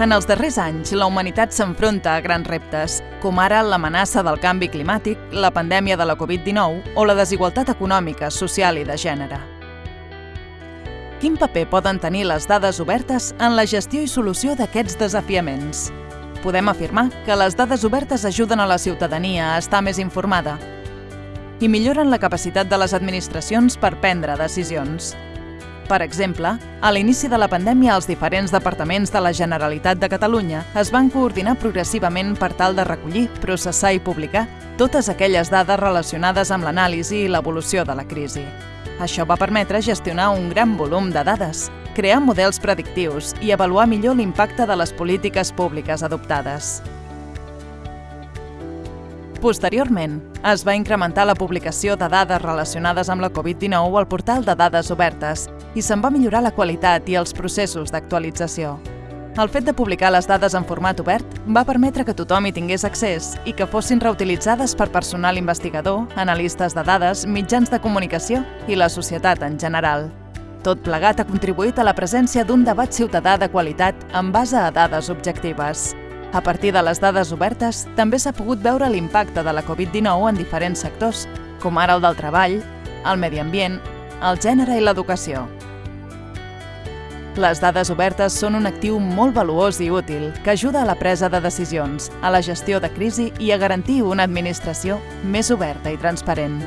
En els darrers anys, la humanitat s'enfronta a grans reptes, com ara l'amenaça del canvi climàtic, la pandèmia de la Covid-19 o la desigualtat econòmica, social i de gènere. Quin paper poden tenir les dades obertes en la gestió i solució d'aquests desafiaments? Podem afirmar que les dades obertes ajuden a la ciutadania a estar més informada i milloren la capacitat de les administracions per prendre decisions. Per exemple, a l'inici de la pandèmia els diferents departaments de la Generalitat de Catalunya es van coordinar progressivament per tal de recollir, processar i publicar totes aquelles dades relacionades amb l'anàlisi i l'evolució de la crisi. Això va permetre gestionar un gran volum de dades, crear models predictius i avaluar millor l'impacte de les polítiques públiques adoptades. Posteriorment, es va incrementar la publicació de dades relacionades amb la Covid-19 al portal de dades obertes i se'n va millorar la qualitat i els processos d'actualització. El fet de publicar les dades en format obert va permetre que tothom hi tingués accés i que fossin reutilitzades per personal investigador, analistes de dades, mitjans de comunicació i la societat en general. Tot plegat ha contribuït a la presència d'un debat ciutadà de qualitat en base a dades objectives. A partir de les dades obertes, també s'ha pogut veure l'impacte de la Covid-19 en diferents sectors, com ara el del treball, el medi ambient, el gènere i l'educació. Les dades obertes són un actiu molt valuós i útil que ajuda a la presa de decisions, a la gestió de crisi i a garantir una administració més oberta i transparent.